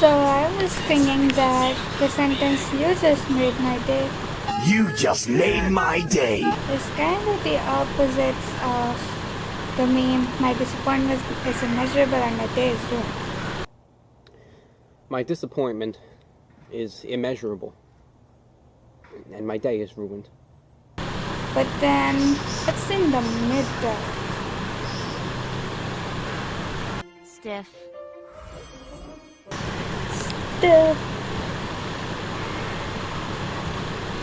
So I was thinking that the sentence you just made my day You just made my day. is kind of the opposite of the meme. My disappointment is immeasurable and my day is ruined. My disappointment is immeasurable. And my day is ruined. But then, what's in the middle? Stiff. Still